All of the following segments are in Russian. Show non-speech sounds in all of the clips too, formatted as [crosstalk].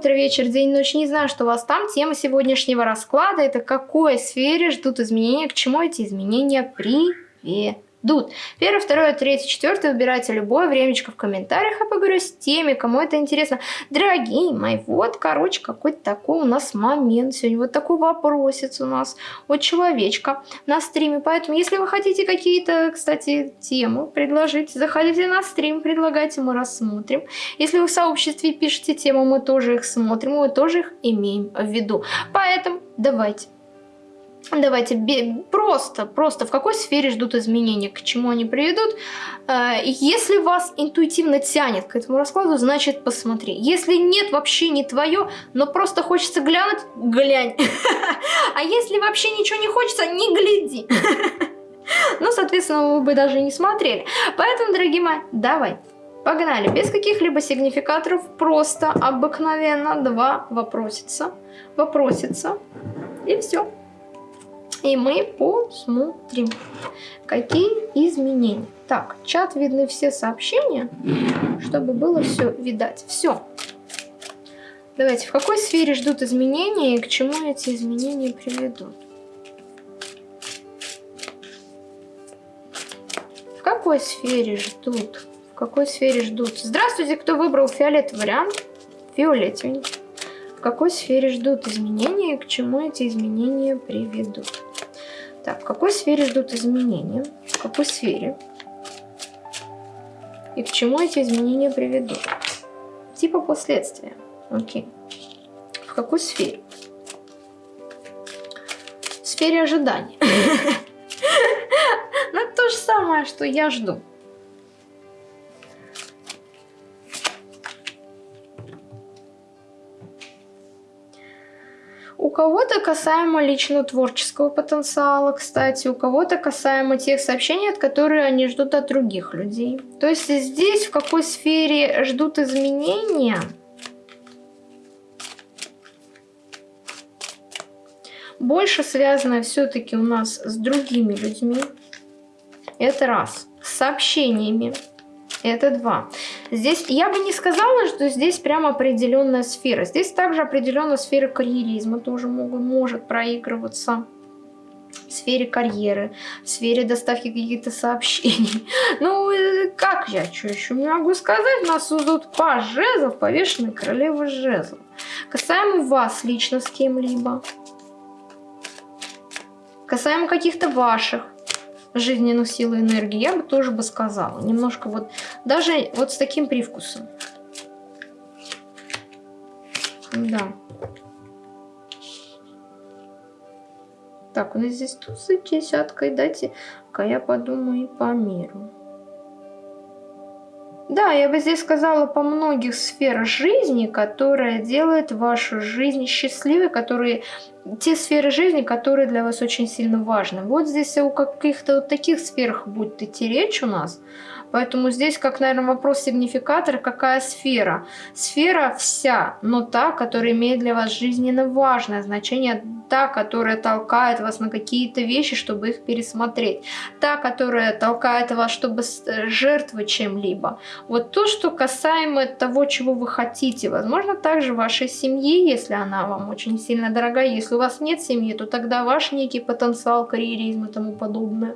утро, вечер, день, ночь. Не знаю, что у вас там. Тема сегодняшнего расклада – это какой сфере ждут изменения, к чему эти изменения приведут дут. Первое, второе, третье, четвертое. Выбирайте любое времечко в комментариях. Я поговорю с теми, кому это интересно. Дорогие мои, вот, короче, какой-то такой у нас момент сегодня. Вот такой вопросец у нас от человечка на стриме. Поэтому, если вы хотите какие-то, кстати, темы предложить, заходите на стрим, предлагайте, мы рассмотрим. Если вы в сообществе пишете темы, мы тоже их смотрим, мы тоже их имеем в виду. Поэтому давайте Давайте просто, просто в какой сфере ждут изменения, к чему они приведут. Э, если вас интуитивно тянет к этому раскладу, значит посмотри. Если нет, вообще не твое, но просто хочется глянуть, глянь. [laughs] А если вообще ничего не хочется, не гляди. [laughs] Ну, соответственно, вы бы даже не смотрели. Поэтому, дорогие мои, давай. Погнали, без каких-либо сигнификаторов, просто обыкновенно два вопросится, вопросится, и все. И мы посмотрим, какие изменения. Так, чат видны все сообщения, чтобы было все видать. Все. Давайте, в какой сфере ждут изменения и к чему эти изменения приведут? В какой сфере ждут? В какой сфере ждут? Здравствуйте, кто выбрал фиолетовый вариант? Фиолетовенький. В какой сфере ждут изменения и к чему эти изменения приведут? Так, в какой сфере ждут изменения? В какой сфере? И к чему эти изменения приведут? Типа последствия. Окей. В какой сфере? В сфере ожидания. [laughs] Ну, то же самое, что я жду. Кого-то касаемо лично творческого потенциала, кстати, у кого-то касаемо тех сообщений, от которых они ждут от других людей. То есть здесь в какой сфере ждут изменения? Больше связано все-таки у нас с другими людьми. Это раз. С сообщениями. Это два. Здесь я бы не сказала, что здесь прям определенная сфера. Здесь также определенная сфера карьеризма тоже могут, может проигрываться в сфере карьеры, в сфере доставки каких-то сообщений. [laughs] Ну, э, как я что еще могу сказать? Нас тут по жезлов, повешенной королевы жезлов. Касаемо вас лично с кем-либо. Касаемо каких-то ваших жизненную силу и энергии, я бы тоже бы сказала. Немножко вот, даже вот с таким привкусом. Да. Так, у нас здесь тузы десяткой, дайте-ка я подумаю по миру. Да, я бы здесь сказала по многих сферах жизни, которые делают вашу жизнь счастливой, которые те сферы жизни, которые для вас очень сильно важны. Вот здесь о каких-то вот таких сферах будет идти речь у нас. Поэтому здесь, как, наверное, вопрос сигнификатора, какая сфера? Сфера вся, но та, которая имеет для вас жизненно важное значение, та, которая толкает вас на какие-то вещи, чтобы их пересмотреть, та, которая толкает вас, чтобы жертвовать чем-либо. Вот то, что касаемо того, чего вы хотите, возможно, также вашей семьи, если она вам очень сильно дорога, если у вас нет семьи, то тогда ваш некий потенциал, карьеризм и тому подобное.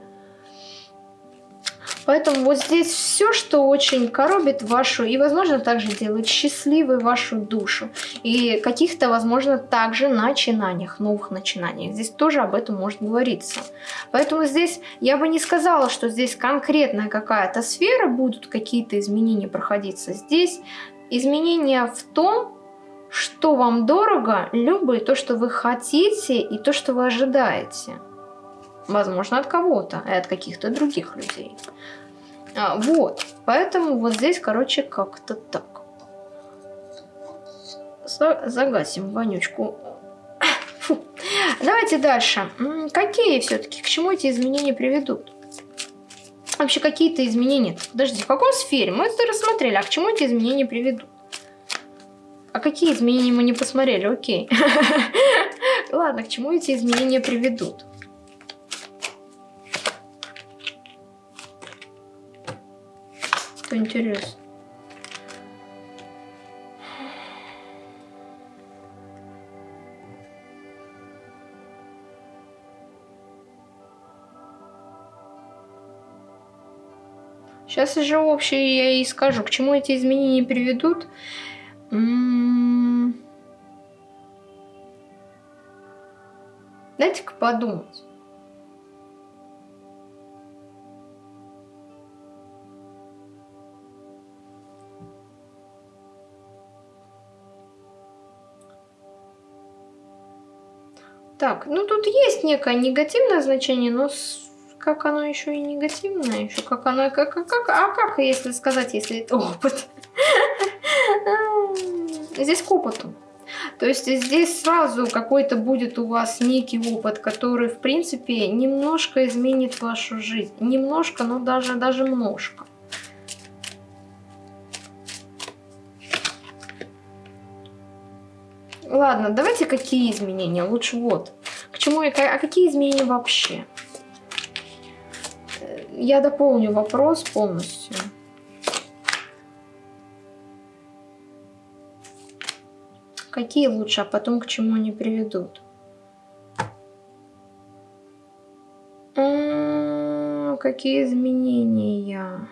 Поэтому вот здесь все, что очень коробит вашу и, возможно, также делает счастливой вашу душу. И каких-то, возможно, также начинаниях, новых начинаниях. Здесь тоже об этом может говориться. Поэтому здесь я бы не сказала, что здесь конкретная какая-то сфера, будут какие-то изменения проходиться. Здесь изменения в том, что вам дорого, любое то, что вы хотите и то, что вы ожидаете. Возможно, от кого-то и от каких-то других людей. А, вот. Поэтому вот здесь, короче, как-то так. Загасим вонючку. Фу. Давайте дальше. Какие все-таки, к чему эти изменения приведут? Вообще какие-то изменения. Подожди, в каком сфере? Мы это рассмотрели. А к чему эти изменения приведут? А какие изменения мы не посмотрели? Окей. [laughs] Ладно, к чему эти изменения приведут? что интересно. Сейчас уже общее я и скажу, к чему эти изменения приведут. М-м-м. Дайте-ка подумать. Так, ну тут есть некое негативное значение, но как оно еще и негативное, еще как оно, как, как, как, а как, если сказать, если это опыт? [laughs] Здесь к опыту. То есть здесь сразу какой-то будет у вас некий опыт, который, в принципе, немножко изменит вашу жизнь. Немножко, но даже, даже множко. Ладно, давайте какие изменения? Лучше вот. К чему и а какие изменения вообще? я дополню вопрос полностью. Какие лучше, а потом к чему они приведут? Какие изменения?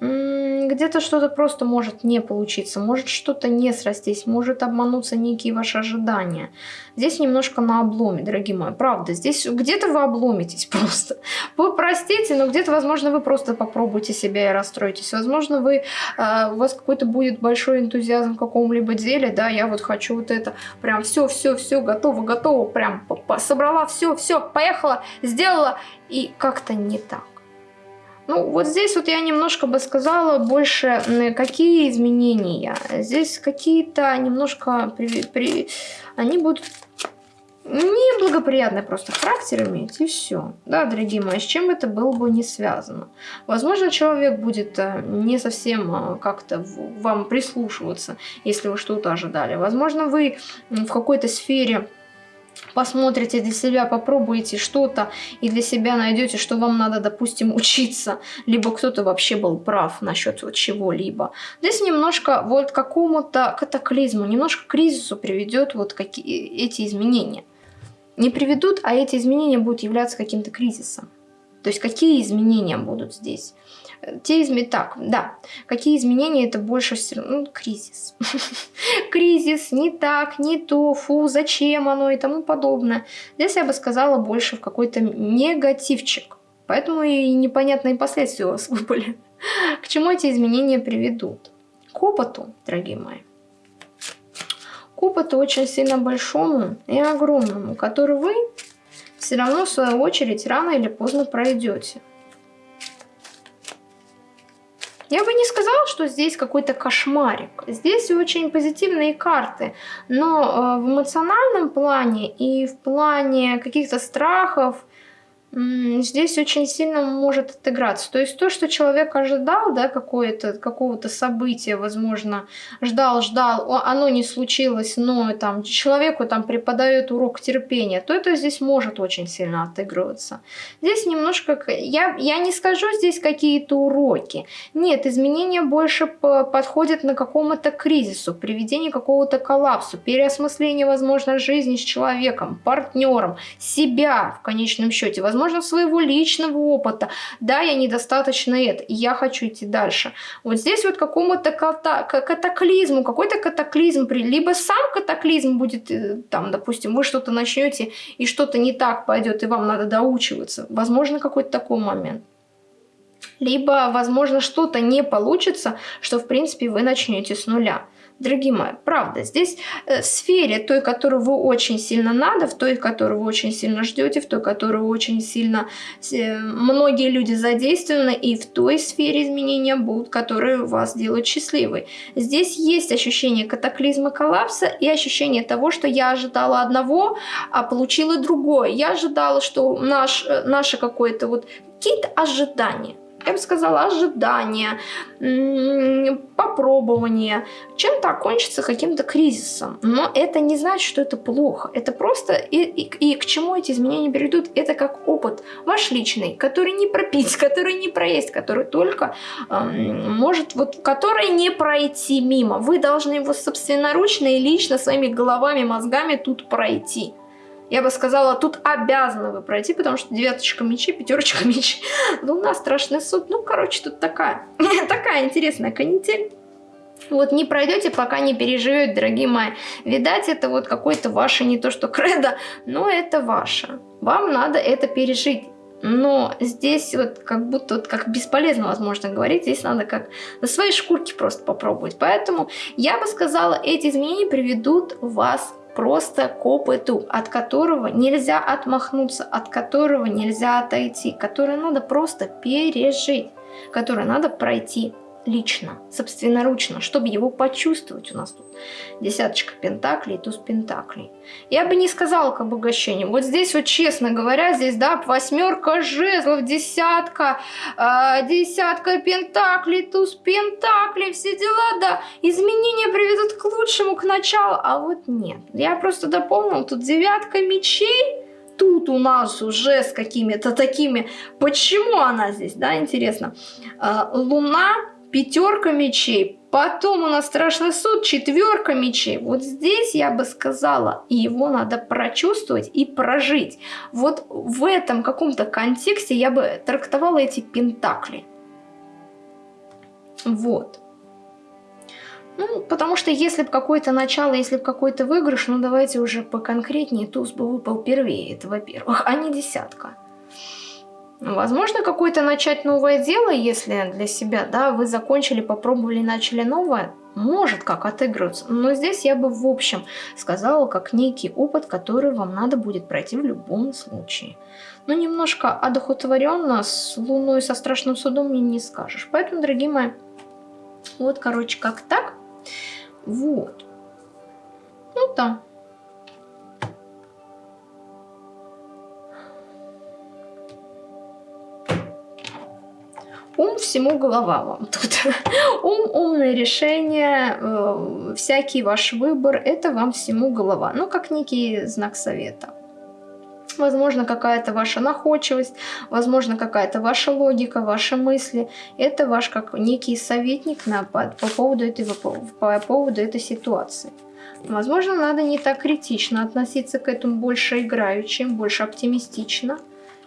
Где-то что-то просто может не получиться, может что-то не срастись, может обмануться некие ваши ожидания. Здесь немножко на обломе, дорогие мои, правда. Здесь где-то вы обломитесь [laughs] просто. Вы простите, но где-то, возможно, вы просто попробуйте себя и расстроитесь. Возможно, вы, э, у вас какой-то будет большой энтузиазм в каком-либо деле, да, я вот хочу вот это, прям все, все, все, готово, готово, прям собрала все, все, поехала, сделала, и как-то не так. Ну, вот здесь вот я немножко бы сказала больше, какие изменения. Здесь какие-то немножко... При, при, они будут неблагоприятный просто характер иметь, и все. Да, дорогие мои, с чем это было бы не связано. Возможно, человек будет э, не совсем э, как-то вам прислушиваться, если вы что-то ожидали. Возможно, вы в какой-то сфере посмотрите для себя, попробуете что-то и для себя найдете, что вам надо, допустим, учиться, либо кто-то вообще был прав насчет вот чего-либо. Здесь немножко вот какому-то катаклизму, немножко кризису приведет вот какие, эти изменения. Не приведут, а эти изменения будут являться каким-то кризисом. То есть какие изменения будут здесь? Те изменения, так, да, какие изменения это больше всего, ну, кризис. [laughs] кризис, не так, не то, фу, зачем оно и тому подобное. Здесь я бы сказала больше в какой-то негативчик. Поэтому и непонятные последствия у вас [laughs] были. К чему эти изменения приведут? К опыту, дорогие мои. К опыту очень сильно большому и огромному, который вы все равно в свою очередь рано или поздно пройдете. Я бы не сказала, что здесь какой-то кошмарик. Здесь очень позитивные карты. Но э, в эмоциональном плане и в плане каких-то страхов, здесь очень сильно может отыграться. То есть то, что человек ожидал, да, какого-то события, возможно, ждал, ждал, оно не случилось, но там человеку там преподает урок терпения, то это здесь может очень сильно отыгрываться. Здесь немножко, я, я не скажу здесь какие-то уроки. Нет, изменения больше подходят на какому-то кризису, приведение какого-то коллапсу, переосмысление, возможно, жизни с человеком, партнером, себя в конечном счете, возможно, возможно, своего личного опыта. Да, я недостаточно это, и я хочу идти дальше. Вот здесь вот какому-то катаклизму, какой-то катаклизм, либо сам катаклизм будет, э, там, допустим, вы что-то начнете, и что-то не так пойдет, и вам надо доучиваться. Возможно, какой-то такой момент либо, возможно, что-то не получится, что, в принципе, вы начнете с нуля. Дорогие мои, правда, здесь э, в сфере той, которую вы очень сильно надо, в той, которую вы очень сильно ждете, в той, которую очень сильно э, многие люди задействованы, и в той сфере изменения будут, которые вас делают счастливой. Здесь есть ощущение катаклизма коллапса и ощущение того, что я ожидала одного, а получила другое. Я ожидала, что наш, э, наше какое-то вот какие-то ожидания я бы сказала, ожидания, попробования, чем-то окончится каким-то кризисом. Но это не значит, что это плохо. Это просто и, и, и к чему эти изменения приведут, это как опыт ваш личный, который не пропить, [laughs] который не проесть, который только эм, может, вот, который не пройти мимо. Вы должны его собственноручно и лично своими головами, мозгами тут пройти. Я бы сказала, тут обязаны вы пройти, потому что девяточка мечей, пятерочка мечей, луна, [laughs] страшный суд. Ну, короче, тут такая, [laughs] такая интересная канитель. Вот не пройдете, пока не переживете, дорогие мои. Видать, это вот какое-то ваше, не то что кредо, но это ваше. Вам надо это пережить. Но здесь вот как будто вот как бесполезно, возможно, говорить. Здесь надо как на своей шкурке просто попробовать. Поэтому я бы сказала, эти изменения приведут вас просто к опыту, от которого нельзя отмахнуться, от которого нельзя отойти, который надо просто пережить, который надо пройти лично, собственноручно, чтобы его почувствовать у нас тут. Десяточка пентаклей, туз пентаклей. Я бы не сказала к обогащению. Вот здесь вот, честно говоря, здесь, да, восьмерка жезлов, десятка, э, десятка пентаклей, туз пентаклей, все дела, да. Изменения приведут к лучшему, к началу, а вот нет. Я просто дополнил, тут девятка мечей, тут у нас уже с какими-то такими... Почему она здесь, да, интересно? Э, луна пятерка мечей, потом у нас страшный суд, четверка мечей. Вот здесь я бы сказала, его надо прочувствовать и прожить. Вот в этом каком-то контексте я бы трактовала эти пентакли. Вот. Ну, потому что если бы какое-то начало, если бы какой-то выигрыш, ну давайте уже поконкретнее, туз бы выпал первее, это во-первых, а не десятка. Возможно, какое-то начать новое дело, если для себя, да, вы закончили, попробовали, начали новое, может как отыгрываться. Но здесь я бы в общем сказала, как некий опыт, который вам надо будет пройти в любом случае. Но немножко одухотворенно с Луной, со Страшным Судом мне не скажешь. Поэтому, дорогие мои, вот, короче, как так. Вот. Ну да. Ум всему голова вам [laughs] тут. Ум, умное решение, э, всякий ваш выбор, это вам всему голова. Ну, как некий знак совета. Возможно, какая-то ваша находчивость, возможно, какая-то ваша логика, ваши мысли. Это ваш как некий советник на, по, по, поводу этой, по, по поводу этой ситуации. Возможно, надо не так критично относиться к этому, больше играючим, больше оптимистично.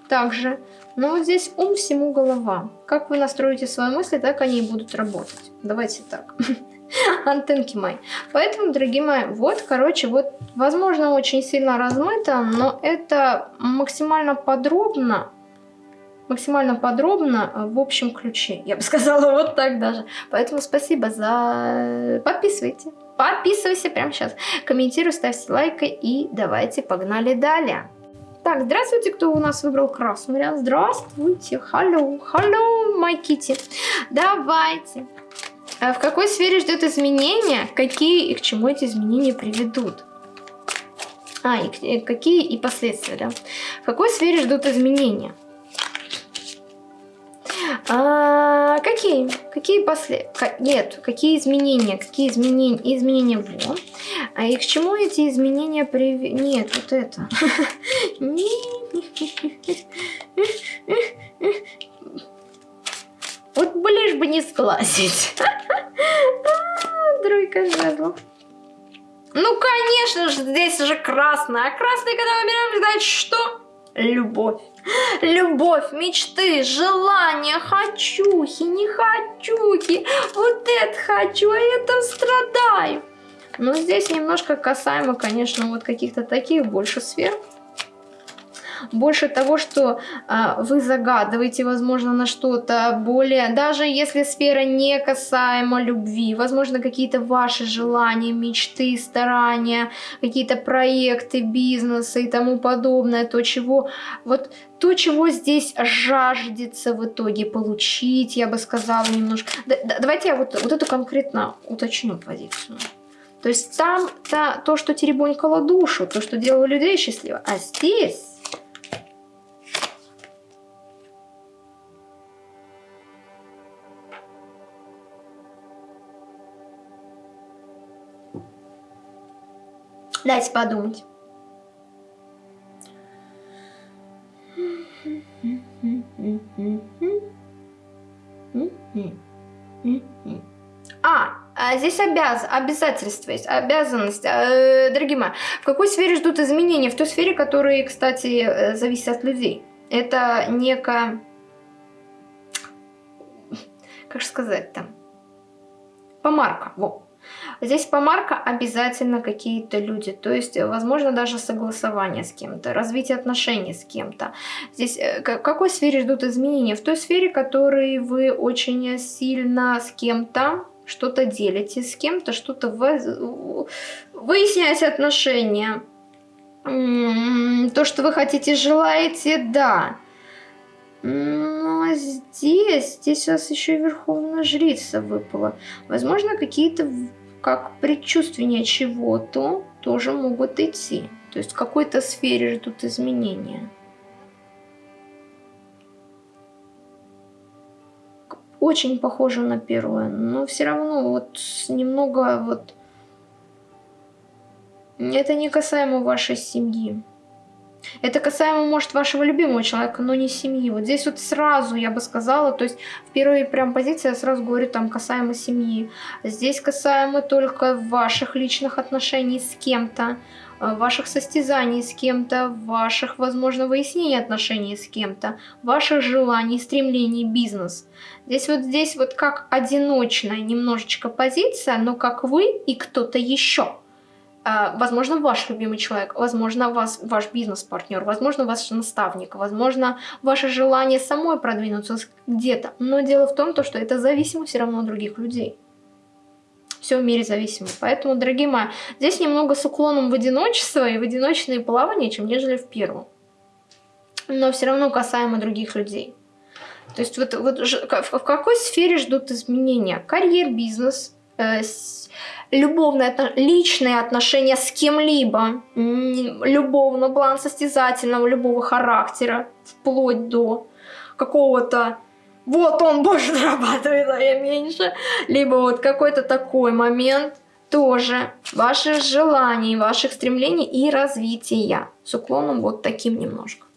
Также но вот здесь ум всему голова. Как вы настроите свои мысли, так они и будут работать. Давайте так. [laughs] Антенки мои. Поэтому, дорогие мои, вот, короче, вот, возможно, очень сильно размыто, но это максимально подробно, максимально подробно в общем ключе. Я бы [laughs] сказала вот так даже. Поэтому спасибо за... Подписывайте. Подписывайся прямо сейчас. Комментируй, ставьте лайки и давайте погнали далее. Так, здравствуйте, кто у нас выбрал красный вариант. Здравствуйте, hello, hello, my kitty. Давайте. А в какой сфере ждет изменения? Какие и к чему эти изменения приведут? А, и какие и последствия, да? В какой сфере ждут изменения? А, какие? Какие после... Нет, какие изменения? Какие изменения? Изменения во. А и к чему эти изменения привели? Нет, вот это. Вот лишь бы не сглазить. Тройка жезлов. Ну, конечно же, здесь же красная. А красный, когда выбираем, значит что? Любовь. Любовь, мечты, желания, хочухи, не хочухи. Вот это хочу, а это страдаю. Но здесь немножко касаемо, конечно, вот каких-то таких больше сфер больше того, что а, вы загадываете, возможно, на что-то более, даже если сфера не касаема любви, возможно, какие-то ваши желания, мечты, старания, какие-то проекты, бизнесы и тому подобное, то, чего, вот то, чего здесь жаждется в итоге получить, я бы сказала немножко. Да, да, давайте я вот, вот эту конкретно уточню позицию. То есть там -то, то, что теребонькало душу, то, что делало людей счастливо. А здесь Дайте подумать. А, А здесь обяз, обязательство есть, обязанность. Э, дорогие мои, в какой сфере ждут изменения? В той сфере, которые, кстати, э, зависят от людей. Это некая... Как же сказать там? Помарка, во. Здесь помарка обязательно какие-то люди, то есть, возможно, даже согласование с кем-то, развитие отношений с кем-то. Здесь э, в какой сфере ждут изменения? В той сфере, в которой вы очень сильно с кем-то что-то делите, с кем-то что-то выясняете отношения. То, что вы хотите, желаете, да. Но здесь, здесь у вас еще и Верховная Жрица выпала. Возможно, какие-то, как предчувствия чего-то, тоже могут идти. То есть в какой-то сфере ждут изменения. Очень похоже на первое, но все равно вот немного вот... Это не касаемо вашей семьи. Это касаемо, может, вашего любимого человека, но не семьи. Вот здесь вот сразу я бы сказала, то есть в первой прям позиции я сразу говорю там касаемо семьи. Здесь касаемо только ваших личных отношений с кем-то, э, ваших состязаний с кем-то, ваших, возможно, выяснений отношений с кем-то, ваших желаний, стремлений, бизнес. Здесь вот здесь вот как одиночная немножечко позиция, но как вы и кто-то еще. А, возможно, ваш любимый человек, возможно, вас, ваш бизнес-партнер, возможно, ваш наставник, возможно, ваше желание самой продвинуться где-то. Но дело в том, что это зависимо все равно от других людей. Все в мире зависимо. Поэтому, дорогие мои, здесь немного с уклоном в одиночество и в одиночные плавания, чем нежели в первом. Но все равно касаемо других людей. То есть вот, вот в какой сфере ждут изменения? Карьер, бизнес, э, любовные, личные отношения с кем-либо, любовного план состязательного, любого характера, вплоть до какого-то вот он больше зарабатывает, а я меньше. Либо вот какой-то такой момент тоже ваших желаний, ваших стремлений и развития. С уклоном вот таким немножко.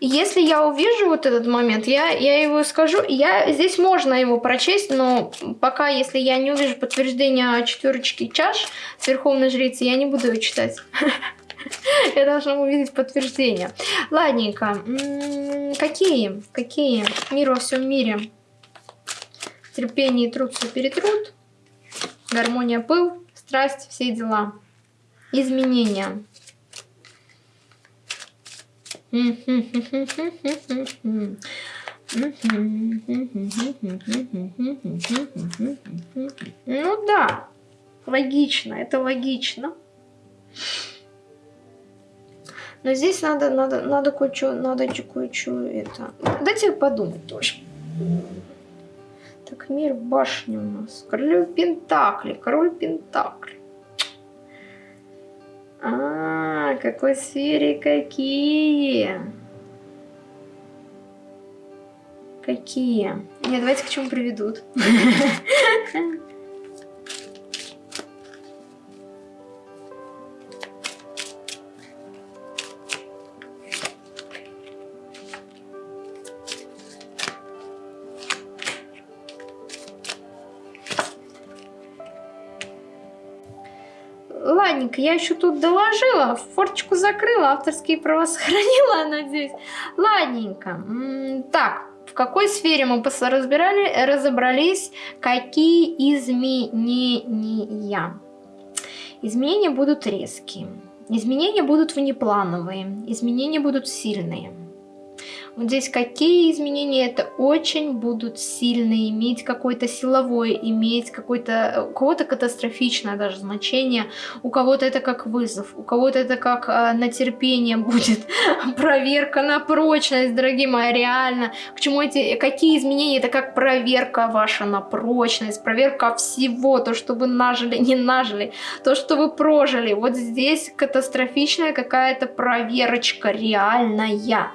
Если я увижу вот этот момент, я, я его скажу. Я, здесь можно его прочесть, но пока, если я не увижу подтверждения четверочки чаш с Верховной Жрицы, я не буду ее читать. [laughs] Я должна увидеть подтверждение. Ладненько. Какие? Какие? Мир во всем мире. Терпение и труд все перетрут. Гармония пыл, страсть, все дела. Изменения. Ну да, логично, это логично. Но здесь надо, надо, надо кое-что, надо кое-что это. Дайте подумать тоже. Так, мир башни у нас. Король Пентакли, король Пентакли. А, какой сфере какие? Какие? Нет, давайте к чему приведут. [laughs] я еще тут доложила, форточку закрыла, авторские права сохранила, [laughs] надеюсь. Ладненько. Так, в какой сфере мы разбирали, разобрались, какие изменения. Изменения будут резкие, изменения будут внеплановые, изменения будут сильные. Вот здесь какие изменения, это очень будут сильные, иметь какое-то силовое, иметь какое-то, у кого-то катастрофичное даже значение, у кого-то это как вызов, у кого-то это как э, на терпение [laughs] будет, проверка на прочность, дорогие мои, реально. К чему эти, какие изменения, это как проверка ваша на прочность, проверка всего, то, что вы нажили, не нажили, то, что вы прожили. Вот здесь катастрофичная какая-то проверочка реальная.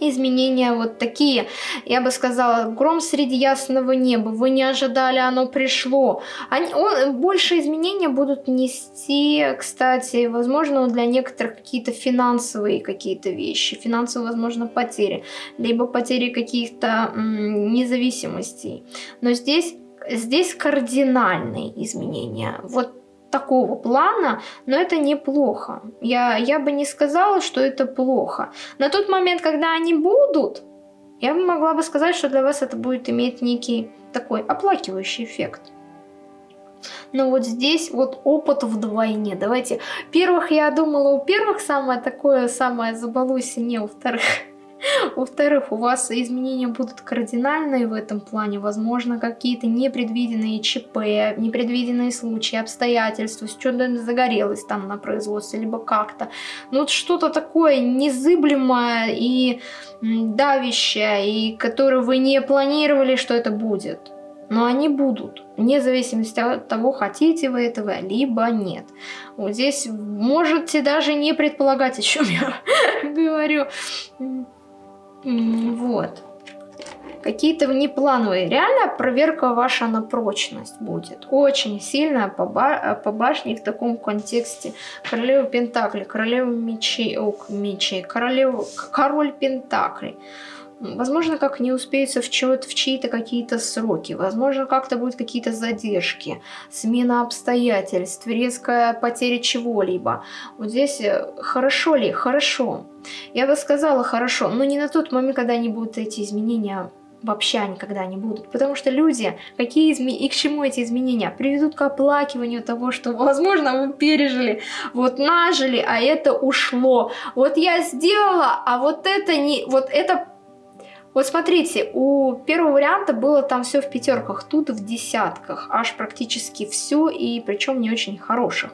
Изменения вот такие, я бы сказала, гром среди ясного неба, вы не ожидали, оно пришло. Они, он, больше изменения будут нести, кстати, возможно, для некоторых какие-то финансовые какие-то вещи, финансовые, возможно, потери, либо потери каких-то независимостей. Но здесь, здесь кардинальные изменения. Вот такого плана, но это неплохо. Я, я бы не сказала, что это плохо. На тот момент, когда они будут, я бы могла бы сказать, что для вас это будет иметь некий такой оплакивающий эффект. Но вот здесь вот опыт вдвойне. Давайте, первых я думала, у первых самое такое, самое забалуйся, не у вторых. [laughs] Во-вторых, у вас изменения будут кардинальные в этом плане. Возможно, какие-то непредвиденные ЧП, непредвиденные случаи, обстоятельства, что-то загорелось там на производстве, либо как-то. Ну, вот что-то такое незыблемое и давящее, и которое вы не планировали, что это будет. Но они будут, вне зависимости от того, хотите вы этого, либо нет. Вот здесь можете даже не предполагать, о чем я [laughs] говорю. Вот. Какие-то внеплановые. Реально проверка ваша на прочность будет. Очень сильная по, ба по башне в таком контексте. Королева Пентакли, королева мечей, о, мечей, королева, король Пентакли. Возможно, как не успеется в, в чьи-то какие-то сроки. Возможно, как-то будут какие-то задержки, смена обстоятельств, резкая потеря чего-либо. Вот здесь э, хорошо ли? Хорошо. Я бы сказала хорошо, но не на тот момент, когда они будут эти изменения вообще никогда не будут. Потому что люди, какие изме... и к чему эти изменения, приведут к оплакиванию того, что, возможно, вы пережили, вот нажили, а это ушло. Вот я сделала, а вот это не... Вот это вот смотрите, у первого варианта было там все в пятерках, тут в десятках, аж практически все, и причем не очень хороших.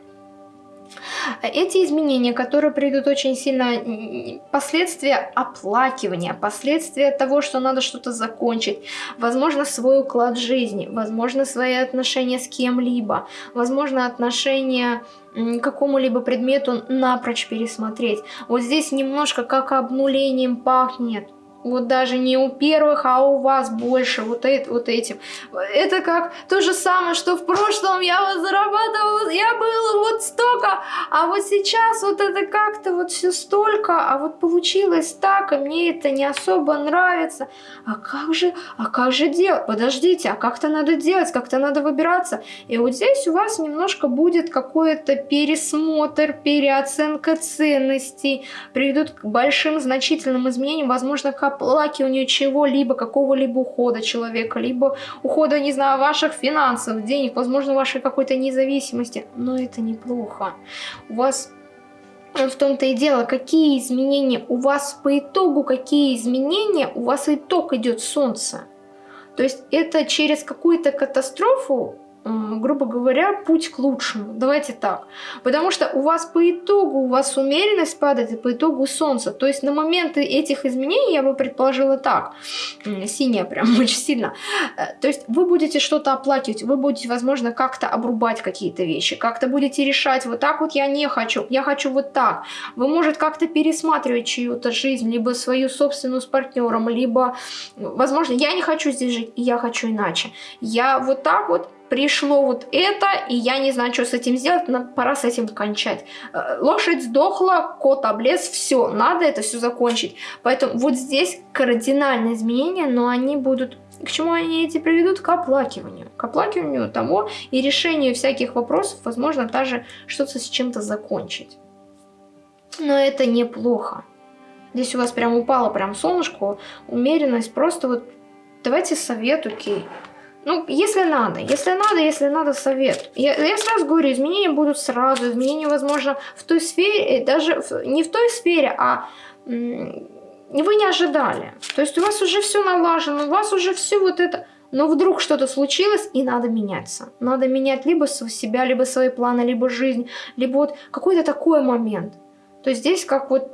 Эти изменения, которые придут очень сильно, последствия оплакивания, последствия того, что надо что-то закончить, возможно, свой уклад жизни, возможно, свои отношения с кем-либо, возможно, отношения к какому-либо предмету напрочь пересмотреть. Вот здесь немножко как обнулением пахнет. Вот даже не у первых, а у вас больше вот, это, вот этим. Это как то же самое, что в прошлом я вот зарабатывала, я было вот столько, а вот сейчас вот это как-то вот все столько, а вот получилось так, и мне это не особо нравится. А как же, а как же делать? Подождите, а как-то надо делать, как-то надо выбираться. И вот здесь у вас немножко будет какой-то пересмотр, переоценка ценностей, приведут к большим значительным изменениям, возможно, к оплакиванию чего-либо, какого-либо ухода человека, либо ухода, не знаю, ваших финансов, денег, возможно, вашей какой-то независимости. Но это неплохо. У вас в том-то и дело, какие изменения у вас по итогу, какие изменения, у вас итог идет солнце. То есть это через какую-то катастрофу грубо говоря, путь к лучшему. Давайте так. Потому что у вас по итогу, у вас умеренность падает, и по итогу солнце. То есть на моменты этих изменений я бы предположила так. Синяя прям [laughs] очень сильно. Э, то есть вы будете что-то оплакивать, вы будете, возможно, как-то обрубать какие-то вещи, как-то будете решать, вот так вот я не хочу, я хочу вот так. Вы, может, как-то пересматривать чью-то жизнь, либо свою собственную с партнером, либо, возможно, я не хочу здесь жить, я хочу иначе. Я вот так вот пришло вот это, и я не знаю, что с этим сделать, но пора с этим кончать. Э, лошадь сдохла, кот облез, все, надо это все закончить. Поэтому вот здесь кардинальные изменения, но они будут... К чему они эти приведут? К оплакиванию. К оплакиванию того и решению всяких вопросов, возможно, даже что-то с чем-то закончить. Но это неплохо. Здесь у вас прям упало прям солнышко, умеренность, просто вот давайте совет, окей. Ну, если надо, если надо, если надо, совет. Я, я сразу говорю, изменения будут сразу, изменения, возможно, в той сфере, даже в, не в той сфере, а вы не ожидали. То есть у вас уже все налажено, у вас уже все вот это... Но вдруг что-то случилось, и надо меняться. Надо менять либо себя, либо свои планы, либо жизнь, либо вот какой-то такой момент. То есть здесь как вот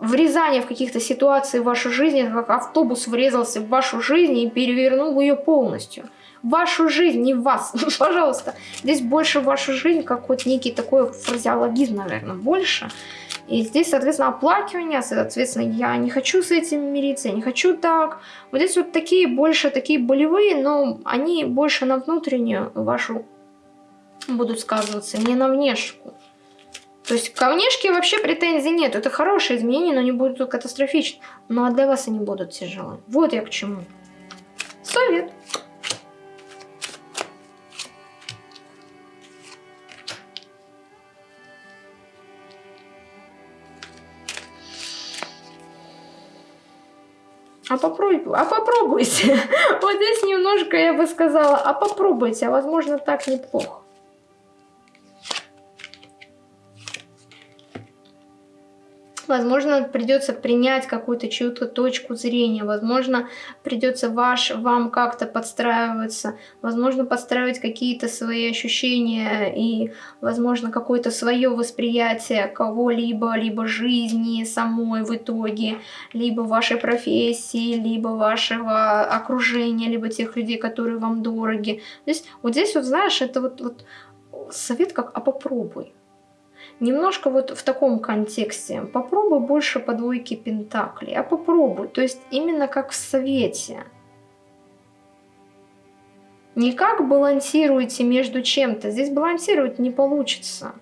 врезание в каких-то ситуациях в вашей жизни, как автобус врезался в вашу жизнь и перевернул ее полностью. вашу жизнь, не вас, [laughs] пожалуйста. Здесь больше в вашу жизнь, как вот некий такой фразеологизм, наверное, больше. И здесь, соответственно, оплакивание, соответственно, я не хочу с этим мириться, я не хочу так. Вот здесь вот такие больше, такие болевые, но они больше на внутреннюю вашу будут сказываться, не на внешку. То есть ко внешке вообще претензий нет. Это хорошие изменения, но не будут катастрофичны. Ну а для вас они будут тяжелы. Вот я к чему. Совет. А попробуйте, а [laughs] попробуйте. Вот здесь немножко я бы сказала, а попробуйте, а возможно так неплохо. Возможно, придется принять какую-то чью-то точку зрения, возможно, придется ваш, вам как-то подстраиваться, возможно, подстраивать какие-то свои ощущения и, возможно, какое-то свое восприятие кого-либо, либо жизни самой в итоге, либо вашей профессии, либо вашего окружения, либо тех людей, которые вам дороги. То есть вот здесь вот, знаешь, это вот, вот совет как «а попробуй». Немножко вот в таком контексте. Попробуй больше по двойке пентаклей, а попробуй. То есть именно как в совете. Не как балансируете между чем-то. Здесь балансировать не получится.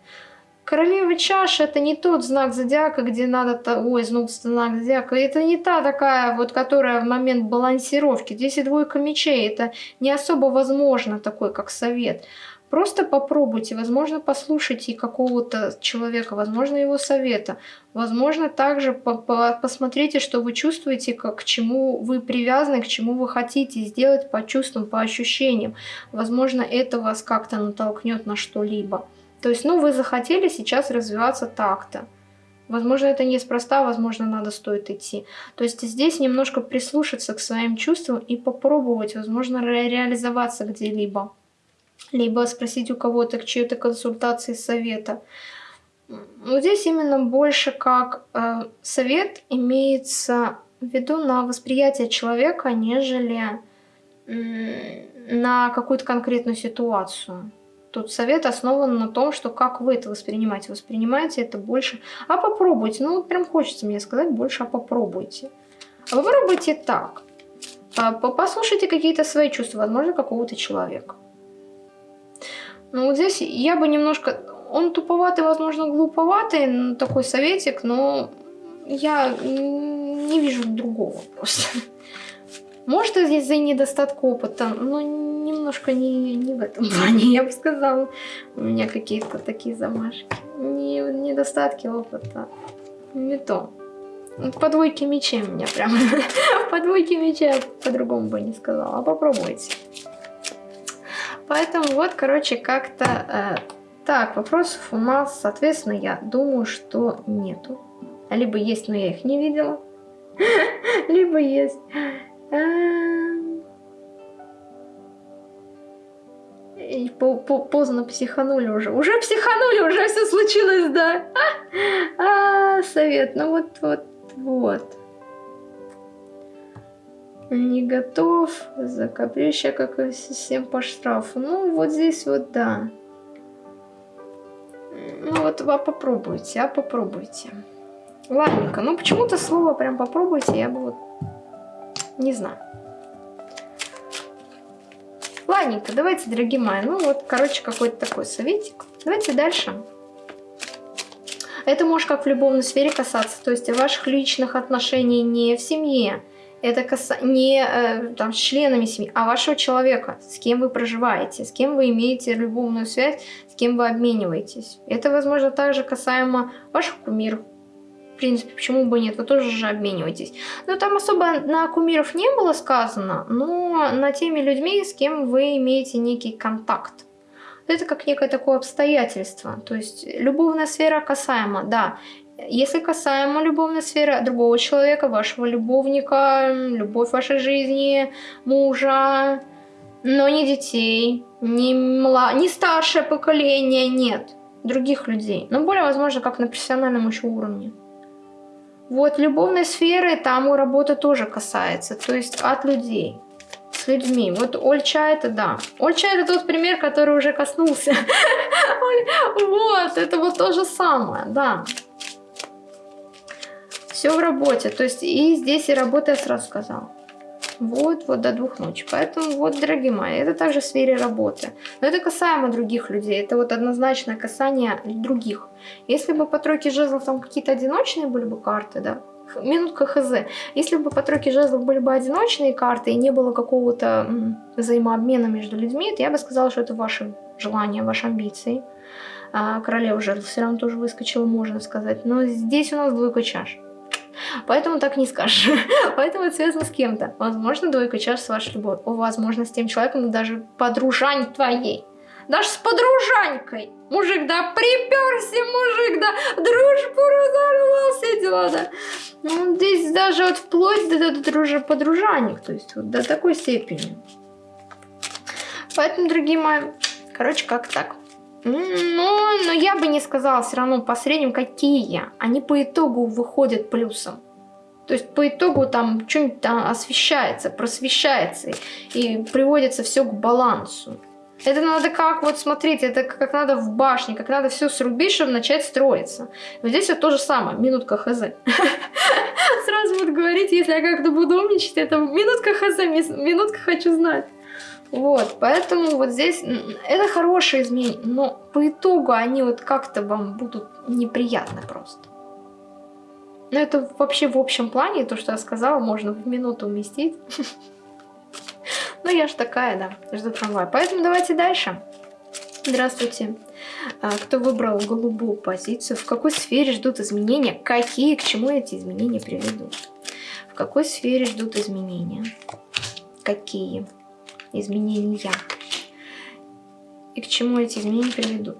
Королева чаши это не тот знак зодиака, где надо... Ой, знак зодиака. Это не та такая, вот, которая в момент балансировки. Здесь и двойка мечей. Это не особо возможно такой, как совет. Просто попробуйте, возможно, послушайте какого-то человека, возможно, его совета. Возможно, также по -по посмотрите, что вы чувствуете, как, к чему вы привязаны, к чему вы хотите сделать по чувствам, по ощущениям. Возможно, это вас как-то натолкнет на что-либо. То есть, ну, вы захотели сейчас развиваться так-то. Возможно, это неспроста, возможно, надо стоит идти. То есть здесь немножко прислушаться к своим чувствам и попробовать, возможно, ре реализоваться где-либо либо спросить у кого-то к чьей-то консультации совета. Вот здесь именно больше как э, совет имеется в виду на восприятие человека, нежели э, на какую-то конкретную ситуацию. Тут совет основан на том, что как вы это воспринимаете. Воспринимаете это больше. А попробуйте. Ну, прям хочется мне сказать больше, а попробуйте. А попробуйте так. А, послушайте какие-то свои чувства, возможно, какого-то человека. Ну вот здесь я бы немножко... Он туповатый, возможно, глуповатый, такой советик, но я не вижу другого просто. Может, здесь за недостатка опыта, но немножко не, не в этом плане, я бы сказала. У меня какие-то такие замашки. Не, недостатки опыта. Не то. По двойке мечей меня прям. [laughs] По двойке мечей по-другому бы не сказала. А попробуйте. Поэтому вот, короче, как-то... Э, так, вопросов у нас, соответственно, я думаю, что нету. Либо есть, но я их не видела. [laughs] Либо есть. Эм. И по -по поздно психанули уже. Уже психанули, уже все случилось, да. [laughs] А, совет, ну вот, вот, вот не готов, за каприща, как и всем по штрафу. Ну, вот здесь вот да. Ну, вот а попробуйте, а попробуйте. Ладненько, ну почему-то слово прям попробуйте, я бы вот не знаю. Ладненько, давайте, дорогие мои, ну вот, короче, какой-то такой советик. Давайте дальше. Это может как в любовной сфере касаться, то есть ваших личных отношений не в семье, это каса... не э, там, с членами семьи, а вашего человека, с кем вы проживаете, с кем вы имеете любовную связь, с кем вы обмениваетесь. Это, возможно, также касаемо ваших кумиров. В принципе, почему бы нет, вы тоже же обмениваетесь. Но там особо на кумиров не было сказано, но на теми людьми, с кем вы имеете некий контакт. Это как некое такое обстоятельство. То есть любовная сфера касаема, да. Если касаемо любовной сферы другого человека, вашего любовника, любовь вашей жизни, мужа, но не детей, не, мла... не старшее поколение, нет, других людей. Но более возможно, как на профессиональном еще уровне. Вот любовной сферы там у работы тоже касается, то есть от людей. с людьми. Вот Ольча это да. Ольча это тот пример, который уже коснулся. [laughs] Вот, это вот то же самое, да. Все в работе. То есть и здесь и работа, я сразу сказала. Вот, вот до двух ночи. Поэтому вот, дорогие мои, это также в сфере работы. Но это касаемо других людей. Это вот однозначное касание других. Если бы по тройке жезлов там какие-то одиночные были бы карты, да, минутка хз. Если бы по тройке жезлов были бы одиночные карты и не было какого-то взаимообмена между людьми, то я бы сказала, что это ваши желания, ваши амбиции. А королева жезлов все равно тоже выскочила, можно сказать. Но здесь у нас двойка чаш. Поэтому так не скажешь. [laughs] Поэтому это связано с кем-то. Возможно, двойка чаш с вашей любовью. Возможно, с тем человеком, даже подружань твоей. Даже с подружанькой. Мужик, да, приперся мужик, да, дружбу разорвал, все дела, да. Ну, здесь даже вот вплоть до, до, до дружи, подружаник, то есть вот до такой степени. Поэтому, дорогие мои, короче, как так. Ну, но я бы не сказала все равно по средним, какие. Они по итогу выходят плюсом. То есть по итогу там что-нибудь там освещается, просвещается и приводится все к балансу. Это надо как, вот смотрите, это как надо в башне, как надо все срубить, чтобы начать строиться. Но здесь вот то же самое, минутка хз. [laughs] Сразу вот говорить, если я как-то буду умничать, это минутка хз, минутка хочу знать. Вот, поэтому вот здесь это хорошие изменения, но по итогу они вот как-то вам будут неприятны просто. Но это вообще в общем плане, то, что я сказала, можно в минуту уместить. [laughs] Ну, я ж такая, да, жду трамвая. Поэтому давайте дальше. Здравствуйте. А, кто выбрал голубую позицию? В какой сфере ждут изменения? Какие, к чему эти изменения приведут? В какой сфере ждут изменения? Какие? Изменения. И к чему эти изменения приведут.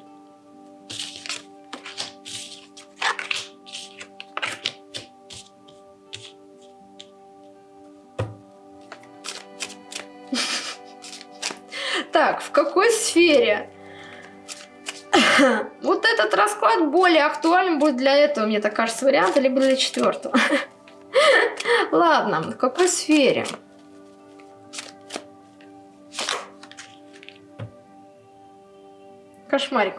[laughs] Так, в какой сфере? [laughs] Вот этот расклад более актуален будет для этого, мне так кажется, варианта, либо для четвертого. [laughs] Ладно, в какой сфере? Кошмарик.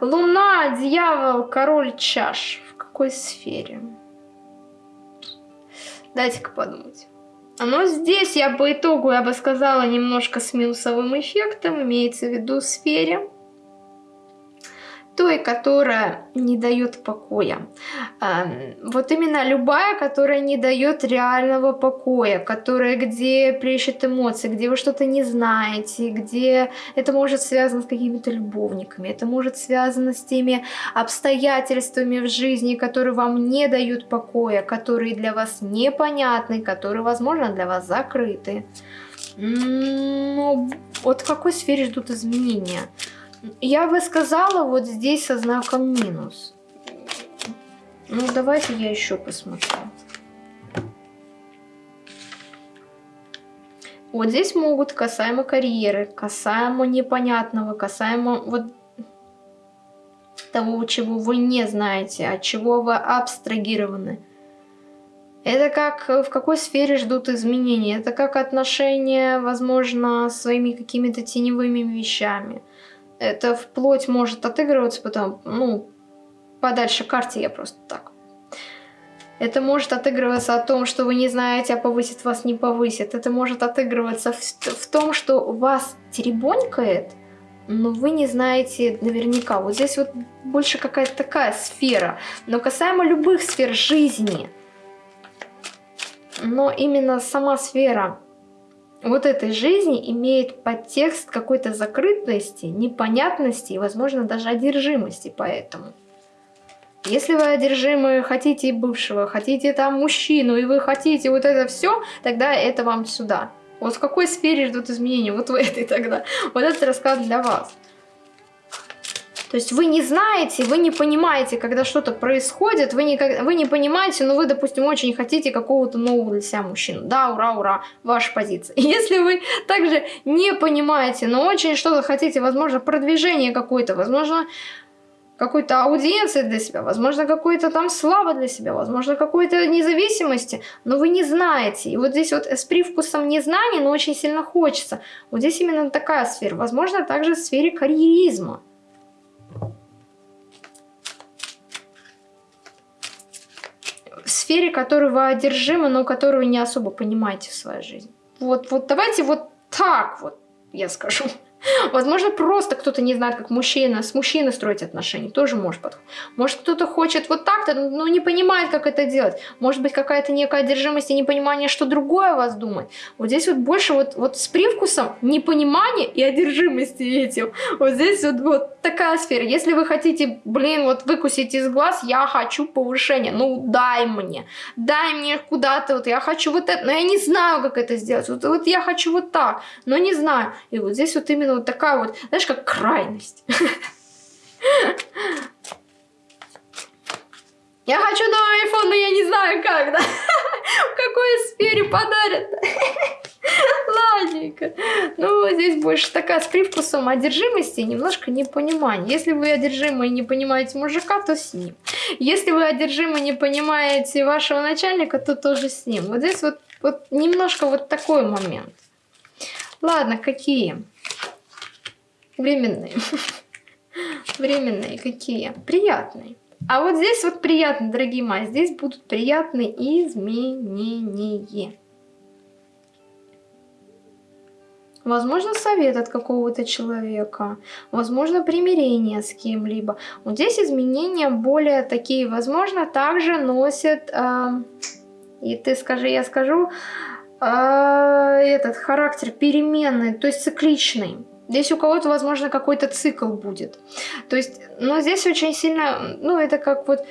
Луна, дьявол, король чаш. В какой сфере? Дайте-ка подумать. Но здесь я по итогу, я бы сказала, немножко с минусовым эффектом, имеется в виду сфере той, которая не дает покоя. Вот именно любая, которая не дает реального покоя, которая где плещет эмоции, где вы что-то не знаете, где это может связано с какими-то любовниками, это может связано с теми обстоятельствами в жизни, которые вам не дают покоя, которые для вас непонятны, которые, возможно, для вас закрыты. Но вот в какой сфере ждут изменения? Я бы сказала вот здесь со знаком минус. Ну, давайте я еще посмотрю. Вот здесь могут касаемо карьеры, касаемо непонятного, касаемо вот того, чего вы не знаете, от чего вы абстрагированы. Это как в какой сфере ждут изменения. Это как отношения, возможно, своими какими-то теневыми вещами. Это вплоть может отыгрываться потом, ну, подальше карте я просто так. Это может отыгрываться о том, что вы не знаете, а повысит вас не повысит. Это может отыгрываться в, в том, что вас теребонькает, но вы не знаете наверняка. Вот здесь вот больше какая-то такая сфера. Но касаемо любых сфер жизни, но именно сама сфера вот этой жизни имеет подтекст какой-то закрытости, непонятности и, возможно, даже одержимости поэтому. Если вы одержимы, хотите бывшего, хотите там мужчину, и вы хотите вот это все, тогда это вам сюда. Вот в какой сфере ждут изменения? Вот в этой тогда. [laughs] Вот этот расклад для вас. То есть вы не знаете, вы не понимаете, когда что-то происходит, вы не, вы не понимаете, но вы, допустим, очень хотите какого-то нового для себя мужчину. Да, ура, ура, ваша позиция. [laughs] Если вы также не понимаете, но очень что-то хотите, возможно, продвижение какое-то, возможно, какой-то аудиенции для себя, возможно, какой-то там славы для себя, возможно, какой-то независимости, но вы не знаете. И вот здесь вот с привкусом незнания, но очень сильно хочется. Вот здесь именно такая сфера. Возможно, также в сфере карьеризма. Сфере, которой вы одержимы, но которую не особо понимаете в своей жизни. Вот, вот давайте вот так вот я скажу. Возможно, просто кто-то не знает, как мужчина с мужчиной строить отношения. Тоже может подходить. Может, кто-то хочет вот так-то, но не понимает, как это делать. Может быть, какая-то некая одержимость и непонимание, что другое о вас думает. Вот здесь вот больше вот, вот с привкусом непонимания и одержимости этим. Вот здесь вот, вот такая сфера. Если вы хотите, блин, вот выкусить из глаз, я хочу повышения. Ну, дай мне. Дай мне куда-то. Вот я хочу вот это. Но я не знаю, как это сделать. Вот, вот я хочу вот так. Но не знаю. И вот здесь вот именно вот такая вот, знаешь, как крайность. Я хочу новый iPhone, но я не знаю как, да? [laughs] В какой сфере подарят? [laughs] Ладненько. Ну, здесь больше такая с привкусом одержимости и немножко непонимания. Если вы одержимы и не понимаете мужика, то с ним. Если вы одержимы и не понимаете вашего начальника, то тоже с ним. Вот здесь вот, вот немножко вот такой момент. Ладно, какие? Временные. [laughs] Временные какие? Приятные. А вот здесь вот приятно, дорогие мои, здесь будут приятные изменения. Возможно, совет от какого-то человека. Возможно, примирение с кем-либо. Вот здесь изменения более такие, возможно, также носят... Э, и ты скажи, я скажу... Э, этот характер переменный, то есть цикличный. Здесь у кого-то, возможно, какой-то цикл будет. То есть, но здесь очень сильно, ну, это как вот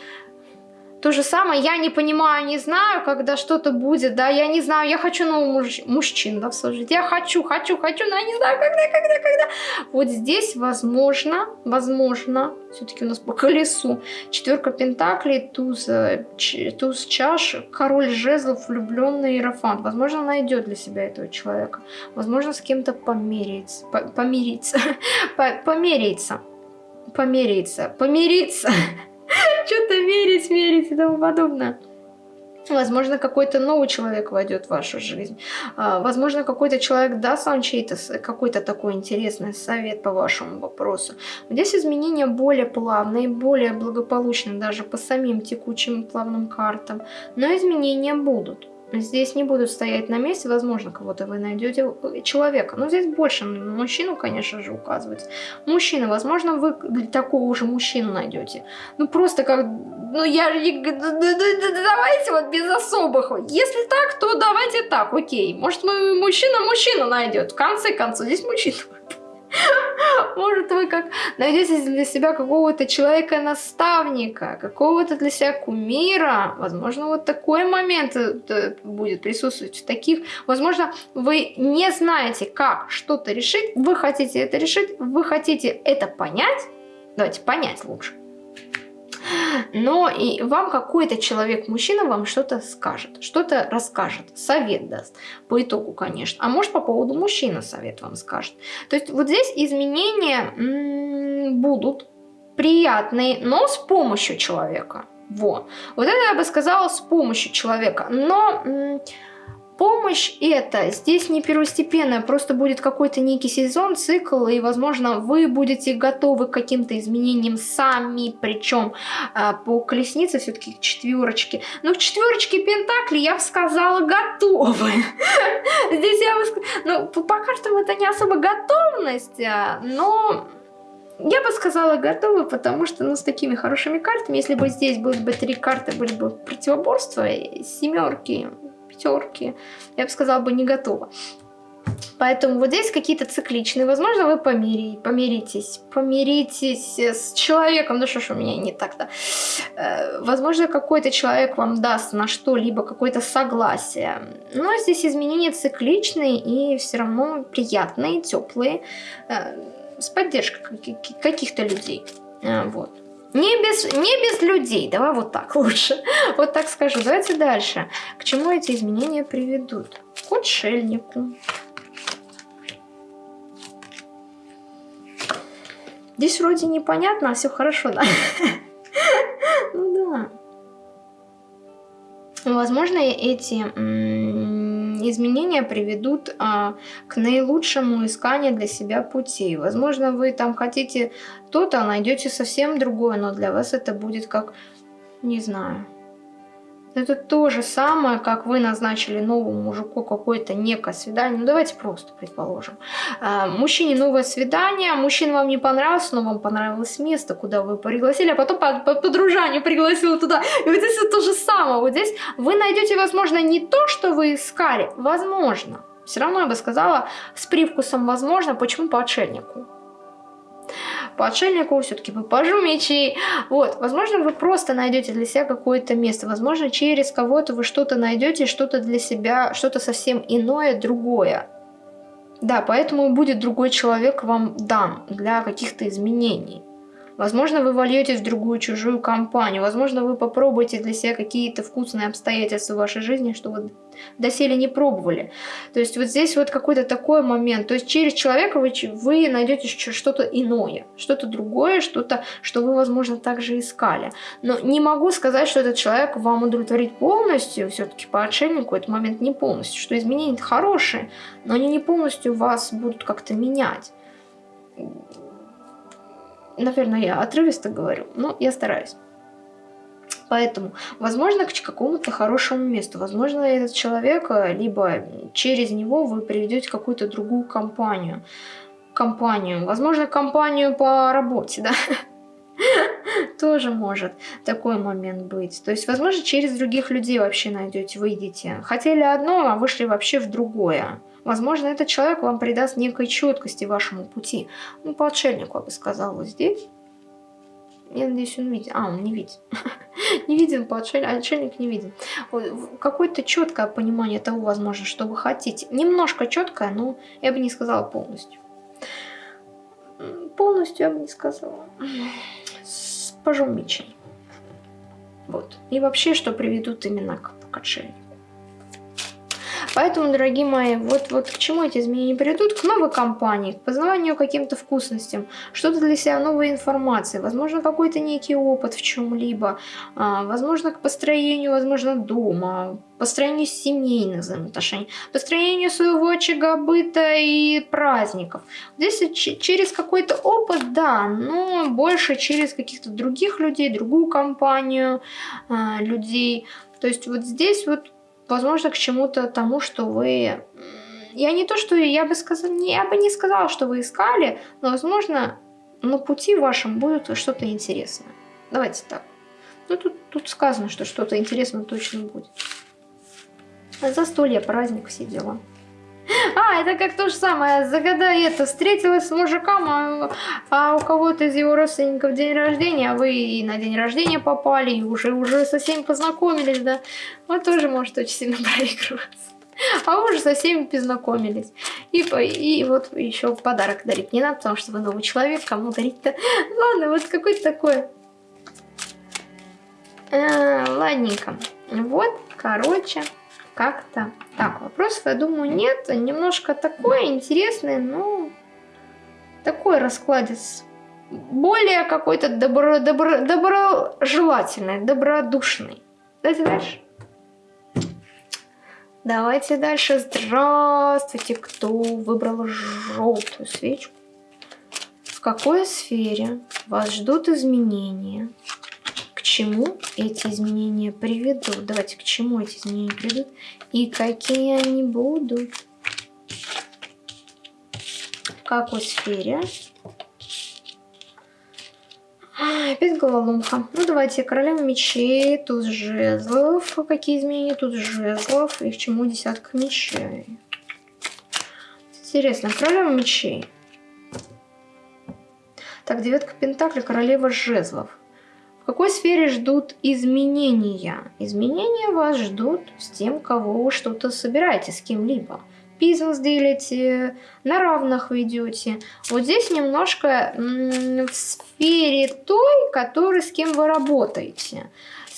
то же самое, я не понимаю, не знаю, когда что-то будет, да, я не знаю, я хочу нового муж мужчин, да, служить, я хочу, хочу, хочу, но я не знаю, когда, когда, когда. Вот здесь, возможно, возможно, все-таки у нас по колесу, четверка пентаклей, туз, э, туз чаш, король жезлов, влюбленный иерофант, возможно, найдет для себя этого человека, возможно, с кем-то помириться, по помириться, [laughs] помириться, помириться, помириться. Верить, верить и тому подобное. Возможно, какой-то новый человек войдет в вашу жизнь. А, возможно, какой-то человек даст вам чей-то какой-то такой интересный совет по вашему вопросу. Здесь изменения более плавные, более благополучные даже по самим текучим плавным картам. Но изменения будут. Здесь не будут стоять на месте, возможно, кого-то вы найдете э, человека. Но здесь больше мужчину, конечно же, указывается. Мужчина, возможно, вы такого же мужчину найдете. Ну, просто как... Ну, я... Давайте вот без особых. Если так, то давайте так, окей. Может, мужчина мужчину найдет. В конце концов, здесь мужчина. Может, вы как найдете для себя какого-то человека-наставника, какого-то для себя кумира. Возможно, вот такой момент э, будет присутствовать в таких. Возможно, вы не знаете, как что-то решить. Вы хотите это решить, вы хотите это понять. Давайте понять лучше но и вам какой-то человек-мужчина вам что-то скажет, что-то расскажет, совет даст, по итогу, конечно. А может, по поводу мужчины совет вам скажет. То есть вот здесь изменения будут приятные, но с помощью человека. Во. Вот это я бы сказала с помощью человека. Но помощь это здесь не первостепенная, просто будет какой-то некий сезон, цикл, и, возможно, вы будете готовы к каким-то изменениям сами, причем э, по колеснице все-таки четверочки. Но к четверочке Пентакли я бы сказала готовы. [laughs] Здесь я бы сказала, ну, по картам это не особо готовность, а, но... Я бы сказала готовы, потому что ну, с такими хорошими картами, если бы здесь были бы три карты, были бы противоборства, семерки, пятерки, я бы сказала бы не готова. Поэтому вот здесь какие-то цикличные. Возможно, вы помири, помиритесь. Помиритесь с человеком. Ну что ж у меня не так-то. Э, возможно, какой-то человек вам даст на что-либо какое-то согласие. Но здесь изменения цикличные и все равно приятные, теплые. Э, с поддержкой каких-то людей. Э, вот. Не без, не без людей, давай вот так лучше. [laughs] Вот так скажу. Давайте дальше. К чему эти изменения приведут? К отшельнику. Здесь вроде непонятно, а все хорошо, да? [laughs] Ну да. Возможно, эти изменения приведут а, к наилучшему исканию для себя пути. Возможно, вы там хотите то-то, а найдете совсем другое, но для вас это будет как, не знаю, это то же самое, как вы назначили новому мужику какое-то некое свидание. Ну, давайте просто предположим. А, мужчине новое свидание, мужчина вам не понравился, но вам понравилось место, куда вы пригласили, а потом по, по подружанию пригласил туда. И вот здесь то же самое. Вот здесь вы найдете, возможно, не то, что вы искали, возможно. Все равно я бы сказала с привкусом возможно. Почему по отшельнику? По отшельнику, все-таки по пажу мечей. Вот, возможно, вы просто найдете для себя какое-то место, возможно, через кого-то вы что-то найдете, что-то для себя, что-то совсем иное, другое. Да, поэтому будет другой человек вам дан для каких-то изменений. Возможно, вы вольетесь в другую чужую компанию. Возможно, вы попробуете для себя какие-то вкусные обстоятельства в вашей жизни, что вы доселе не пробовали. То есть вот здесь вот какой-то такой момент. То есть через человека вы, вы найдете что-то иное, что-то другое, что-то, что вы, возможно, также искали. Но не могу сказать, что этот человек вам удовлетворит полностью. Все-таки по отшельнику этот момент не полностью. Что изменения хорошие, но они не полностью вас будут как-то менять наверное, я отрывисто говорю, но я стараюсь. Поэтому, возможно, к какому-то хорошему месту. Возможно, этот человек, э, либо через него вы приведете какую-то другую компанию. Компанию. Возможно, компанию по работе, да? [laughs] Тоже может такой момент быть. То есть, возможно, через других людей вообще найдете, выйдете. Хотели одно, а вышли вообще в другое. Возможно, этот человек вам придаст некой четкости вашему пути. Ну, по отшельнику, я бы сказала, здесь. Я надеюсь, он видит. А, он не видит. [laughs] не виден по отшельнику, отшельник не виден. Какое-то четкое понимание того, возможно, что вы хотите. Немножко четкое, но я бы не сказала полностью. Полностью я бы не сказала. С пожом мечей. Вот. И вообще, что приведут именно к, к отшельнику. Поэтому, дорогие мои, вот, вот к чему эти изменения приведут? К новой компании, к познаванию каким-то вкусностям, что-то для себя, новой информации, возможно, какой-то некий опыт в чем-либо, а, возможно, к построению, возможно, дома, построению семейных взаимоотношений, построению своего очага быта и праздников. Здесь через какой-то опыт, да, но больше через каких-то других людей, другую компанию а, людей. То есть вот здесь вот возможно, к чему-то тому, что вы... Я не то, что я бы сказала, я бы не сказала, что вы искали, но, возможно, на пути вашем будет что-то интересное. Давайте так. Ну, тут, тут сказано, что что-то интересное точно будет. Застолье, праздник, все дела. А, это как то же самое, загадай это, встретилась с мужиком, а, а у кого-то из его родственников день рождения, а вы и на день рождения попали, и уже, уже со всеми познакомились, да. Вот тоже может очень сильно [laughs] проигрываться. А вы уже со всеми познакомились. И, и вот еще подарок дарить не надо, потому что вы новый человек, кому дарить-то. Ладно, вот какой-то такой. А, ладненько. Вот, короче как-то так. Вопросов, я думаю, нет. Немножко такое интересное, но такой раскладец. Более какой-то добро, добро, доброжелательный, добродушный. Давайте дальше. Давайте дальше. Здравствуйте, кто выбрал желтую свечку. В какой сфере вас ждут изменения? Чему эти изменения приведут. Давайте, к чему эти изменения приведут и какие они будут. В какой сфере? опять головоломка. Ну, давайте, королева мечей, тут жезлов. Какие изменения? Тут жезлов. И к чему десятка мечей? Интересно, королева мечей. Так, девятка пентаклей, королева жезлов. В какой сфере ждут изменения? Изменения вас ждут с тем, кого вы что-то собираете, с кем-либо. Бизнес делите, на равных ведете. Вот здесь немножко в сфере той, которой, с кем вы работаете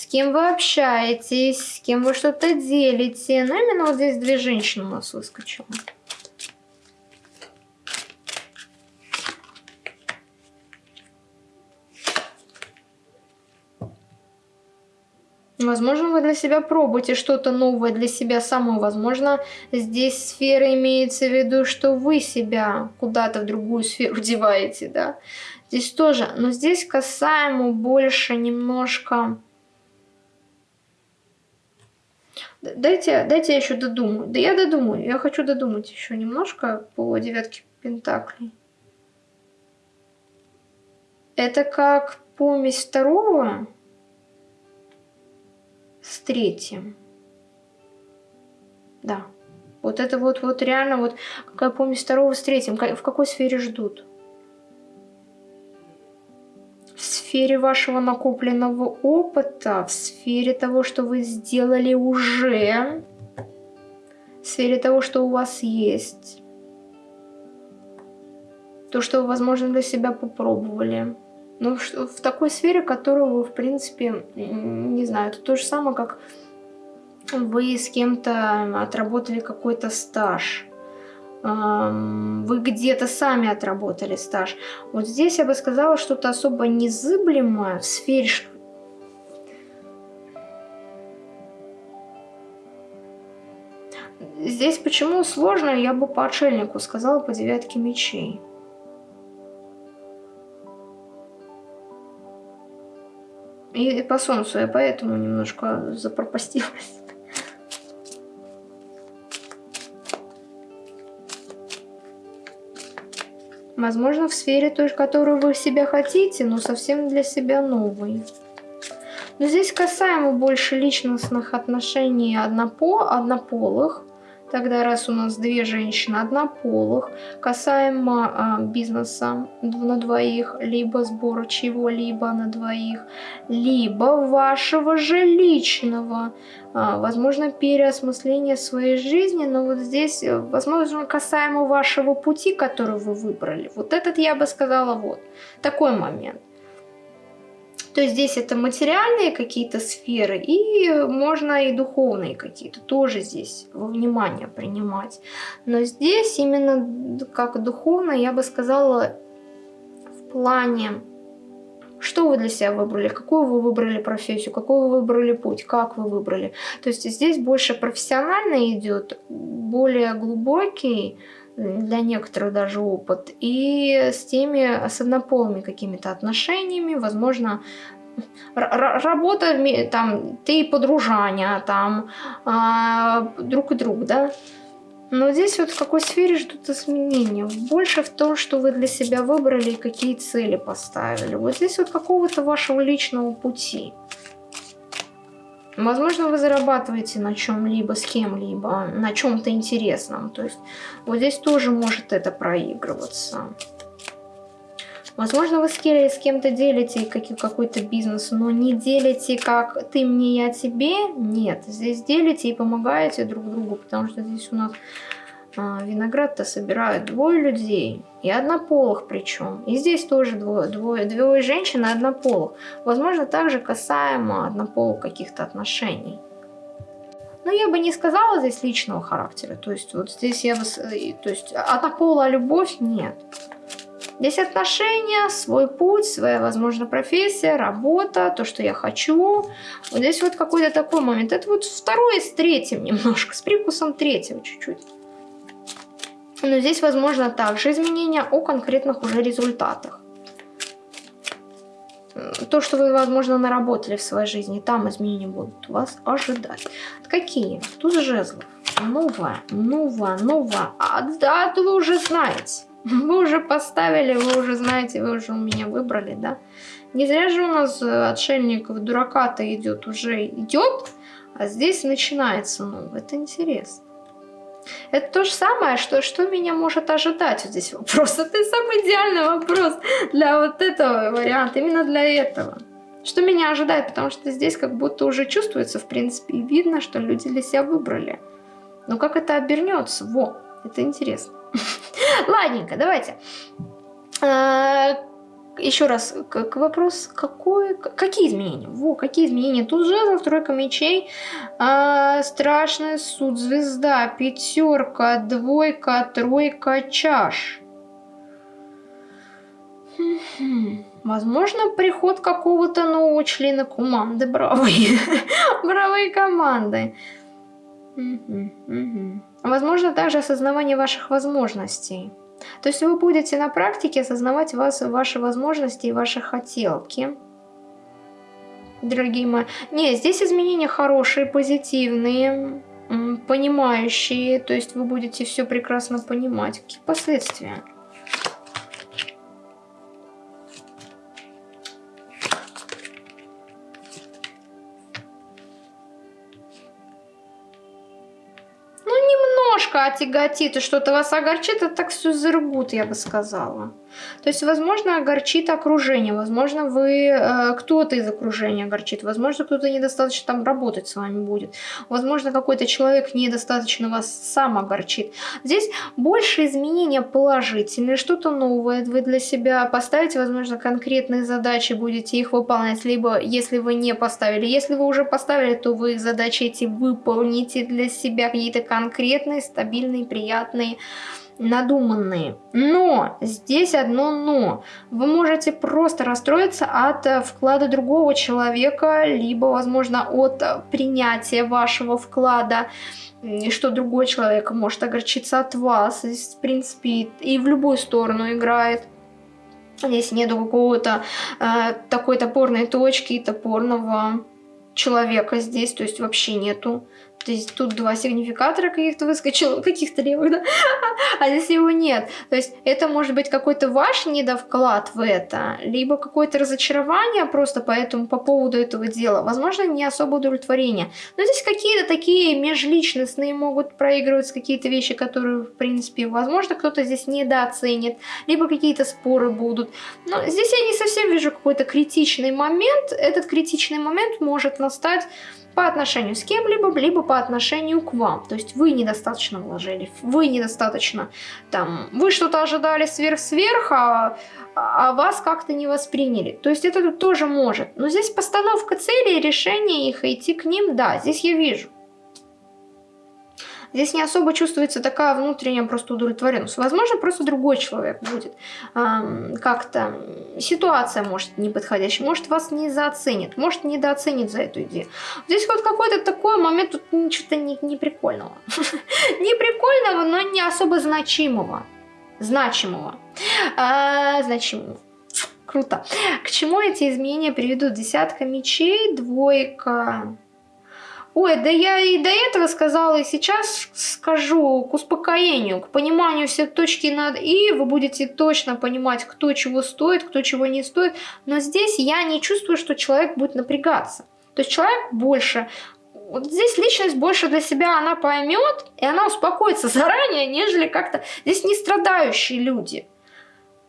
с кем вы общаетесь, с кем вы что-то делите. Но именно вот здесь две женщины у нас выскочило. Возможно, вы для себя пробуете что-то новое для себя самое. Возможно, здесь сфера имеется в виду, что вы себя куда-то в другую сферу [laughs] деваете, да. Здесь тоже, но здесь касаемо больше немножко... Дайте, дайте я еще додумаю. Да я додумаю, я хочу додумать еще немножко по девятке пентаклей. Это как помесь второго с третьим. Да. Вот это вот, вот реально вот, какая помесь второго с третьим. В какой сфере ждут? В сфере вашего накопленного опыта, в сфере того, что вы сделали уже, в сфере того, что у вас есть. То, что вы, возможно, для себя попробовали. Ну, в такой сфере, которую вы, в принципе, не знаю, это то же самое, как вы с кем-то отработали какой-то стаж. Вы где-то сами отработали стаж. Вот здесь я бы сказала что-то особо незыблемое в сфере... Здесь почему сложно, я бы по отшельнику сказала по девятке мечей. И по солнцу я поэтому немножко запропастилась. Возможно, в сфере той, которую вы себя хотите, но совсем для себя новой. Но здесь касаемо больше личностных отношений однопо, однополых, Тогда раз у нас две женщины однополых, касаемо а, бизнеса на двоих, либо сбора чего-либо на двоих, либо вашего же личного, а, возможно, переосмысление своей жизни, но вот здесь, э, возможно, касаемо вашего пути, который вы выбрали. Вот этот я бы сказала вот, такой момент. То здесь это материальные какие-то сферы, и можно и духовные какие-то тоже здесь во внимание принимать. Но здесь именно как духовно, я бы сказала, в плане, что вы для себя выбрали, какую вы выбрали профессию, какой вы выбрали путь, как вы выбрали. То есть здесь больше профессионально идет, более глубокий, для некоторых даже опыт, и с теми, с однополыми какими-то отношениями, возможно, работа, там, ты подружания, там, а, друг и друг, да, но здесь вот в какой сфере ждут изменения? Больше в том, что вы для себя выбрали и какие цели поставили. Вот здесь вот какого-то вашего личного пути. Возможно, вы зарабатываете на чем-либо, с кем-либо, на чем-то интересном. То есть вот здесь тоже может это проигрываться. Возможно, вы с кем-то делите какой-то бизнес, но не делите как ты мне, я тебе. Нет, здесь делите и помогаете друг другу, потому что здесь у нас виноград-то собирают двое людей, и однополых причем. И здесь тоже двое, двое, двое женщин и однополых. Возможно, также касаемо однополых каких-то отношений. Но я бы не сказала здесь личного характера. То есть вот здесь я бы... То есть однополая любовь нет. Здесь отношения, свой путь, своя, возможно, профессия, работа, то, что я хочу. Вот здесь вот какой-то такой момент. Это вот второй с третьим [laughs] немножко, с прикусом третьего чуть-чуть. Но здесь, возможно, также изменения о конкретных уже результатах. То, что вы, возможно, наработали в своей жизни, там изменения будут вас ожидать. Какие? Тут жезлов. Новое, новое, новое. А дату вы уже знаете. [laughs] Вы уже поставили, вы уже знаете, вы уже у меня выбрали, да? Не зря же у нас э, отшельников дурака-то идет, уже идет, а здесь начинается новое. Это интересно. Это то же самое, что, что меня может ожидать вот здесь вопрос. [laughs] Это самый идеальный вопрос для вот этого варианта, именно для этого. Что меня ожидает, потому что здесь как будто уже чувствуется, в принципе, и видно, что люди для себя выбрали. Но как это обернется? Во, это интересно. [laughs] Ладненько, давайте. А, еще раз, к, к вопрос, какой, какие изменения? Во, какие изменения? Тут жезл, тройка мечей, э, страшный суд, звезда, пятерка, двойка, тройка, чаш. Возможно, приход какого-то нового члена команды бравые. [laughs] бравые команды. Возможно, также осознавание ваших возможностей. То есть вы будете на практике осознавать вас, ваши возможности и ваши хотелки. Дорогие мои. Не, здесь изменения хорошие, позитивные, понимающие. То есть вы будете все прекрасно понимать. Какие последствия? Отяготит и что-то вас огорчит, это так все зарубут, я бы сказала. То есть, возможно, огорчит окружение, возможно, вы э, кто-то из окружения огорчит, возможно, кто-то недостаточно там работать с вами будет, возможно, какой-то человек недостаточно вас сам огорчит. Здесь больше изменения положительные, что-то новое вы для себя поставите, возможно, конкретные задачи, будете их выполнять, либо если вы не поставили, если вы уже поставили, то вы задачи эти выполните для себя, какие-то конкретные, стабильные, приятные, надуманные. Но, здесь одно но. Вы можете просто расстроиться от э, вклада другого человека, либо, возможно, от принятия вашего вклада, что другой человек может огорчиться от вас. Здесь, в принципе, и в любую сторону играет. Здесь нету какого-то э, такой топорной точки, топорного человека здесь, то есть вообще нету. То есть тут два сигнификатора каких-то выскочило, каких-то левых, да? [laughs] а здесь его нет. То есть это может быть какой-то ваш недовклад в это, либо какое-то разочарование просто поэтому по поводу этого дела. Возможно, не особо удовлетворение. Но здесь какие-то такие межличностные могут проигрываться какие-то вещи, которые, в принципе, возможно, кто-то здесь недооценит, либо какие-то споры будут. Но здесь я не совсем вижу какой-то критичный момент. Этот критичный момент может настать по отношению с кем-либо, либо по отношению к вам. То есть вы недостаточно вложили, вы недостаточно там, вы что-то ожидали сверх-сверх, а, а вас как-то не восприняли. То есть это тоже может. Но здесь постановка целей, решение их, идти к ним, да, здесь я вижу. Здесь не особо чувствуется такая внутренняя просто удовлетворенность. Возможно, просто другой человек будет эм, как-то... Ситуация может неподходящая, может вас не зооценит, может недооценит за эту идею. Здесь вот какой-то такой момент, тут что-то не, не прикольного. [laughs] не прикольного, но не особо значимого. Значимого. А, значимого. Круто. К чему эти изменения приведут? Десятка мечей, двойка Ой, да я и до этого сказала, и сейчас скажу к успокоению, к пониманию все точки над «и», вы будете точно понимать, кто чего стоит, кто чего не стоит, но здесь я не чувствую, что человек будет напрягаться. То есть человек больше вот здесь личность больше для себя она поймет, и она успокоится заранее, нежели как-то... Здесь не страдающие люди.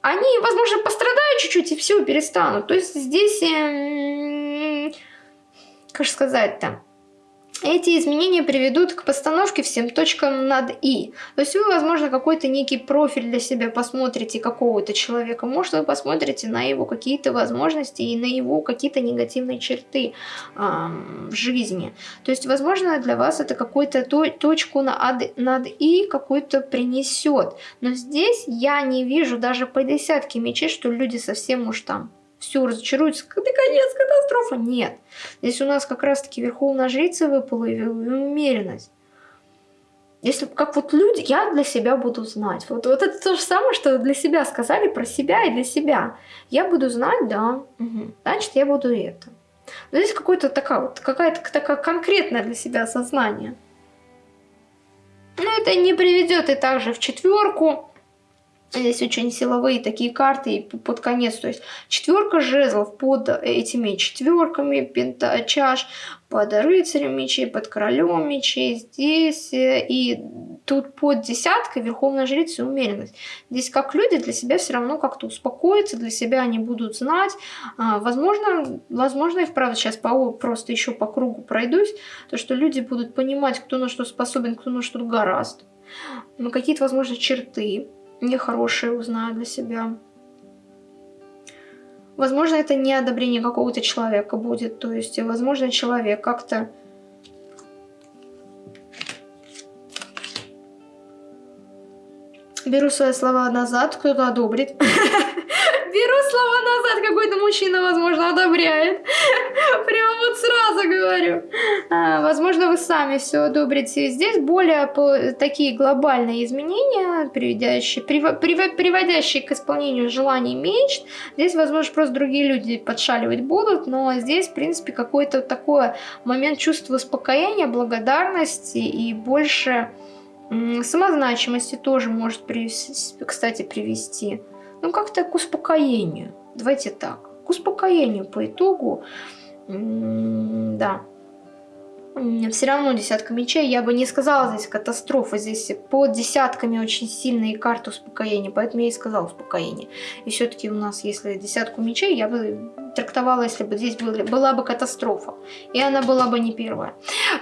Они, возможно, пострадают чуть-чуть и все, перестанут. То есть здесь, э, как сказать-то, эти изменения приведут к постановке всем точкам над «и». То есть вы, возможно, какой-то некий профиль для себя посмотрите какого-то человека. Может, вы посмотрите на его какие-то возможности и на его какие-то негативные черты э, в жизни. То есть, возможно, для вас это какую-то то точку над, над «и» какую-то принесет. Но здесь я не вижу даже по десятке мечей, что люди совсем уж там все, разочаруются, когда конец, катастрофа. Нет. Здесь у нас как раз-таки верховная жрица выпала и умеренность. Если как вот люди, я для себя буду знать. Вот, вот это то же самое, что для себя сказали про себя и для себя. Я буду знать, да, угу. значит, я буду это. Но здесь какое-то такая вот, какая-то такая конкретное для себя осознание. Но это не приведет и также в четверку. Здесь очень силовые такие карты и под конец. То есть четверка жезлов под этими четверками, пента, чаш, под рыцарем мечей, под королем мечей. Здесь э, и тут под десяткой верховная жрица и умеренность. Здесь как люди для себя все равно как-то успокоятся, для себя они будут знать. А, возможно, возможно и вправду сейчас по, просто еще по кругу пройдусь, то что люди будут понимать, кто на что способен, кто на что гораст. Но какие-то, возможно, черты нехорошее узнаю для себя. Возможно, это не одобрение какого-то человека будет. То есть, возможно, человек как-то... Беру свои слова назад, кто-то одобрит. [laughs] беру слова назад, какой-то мужчина, возможно, одобряет. Прямо вот сразу говорю. А, возможно, вы сами все одобрите. Здесь более такие глобальные изменения, приводящие, прив, прив, приводящие к исполнению желаний мечт. Здесь, возможно, просто другие люди подшаливать будут, но здесь, в принципе, какой-то такой момент чувства успокоения, благодарности и больше самозначимости тоже может, привести, кстати, привести. Ну, как-то к успокоению. Давайте так. К успокоению по итогу. Да. Все равно десятка мечей. Я бы не сказала здесь катастрофа. Здесь под десятками очень сильные карты успокоения. Поэтому я и сказала успокоение. И все-таки у нас, если десятку мечей, я бы трактовала, если бы здесь были, была бы катастрофа. И она была бы не первая.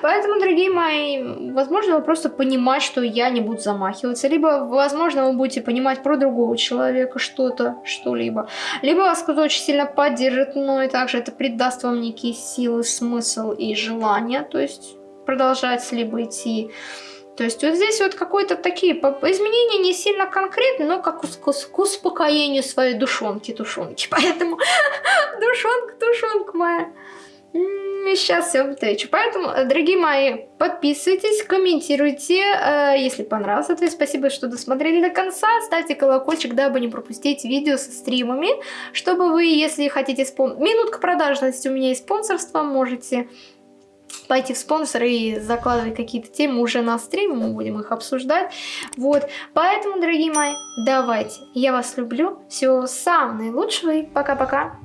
Поэтому, дорогие мои, возможно, вы просто понимать, что я не буду замахиваться. Либо, возможно, вы будете понимать про другого человека что-то, что-либо. Либо вас кто-то очень сильно поддержит, но и также это придаст вам некие силы, смысл и желание. То есть продолжать либо идти то есть вот здесь вот какие-то такие изменения не сильно конкретные, но как к успокоению своей душонки-тушонки. [laughs] Поэтому душонка-тушонка моя. Сейчас все отвечу. Поэтому, дорогие мои, подписывайтесь, комментируйте, э, если понравилось. Есть спасибо, что досмотрели до конца. Ставьте колокольчик, дабы не пропустить видео со стримами. Чтобы вы, если хотите спон... Минутка продажности у меня есть спонсорство, можете пойти в спонсоры и закладывать какие-то темы уже на стриме, мы будем их обсуждать. Вот, поэтому, дорогие мои, давайте, я вас люблю, всего самого наилучшего и пока-пока.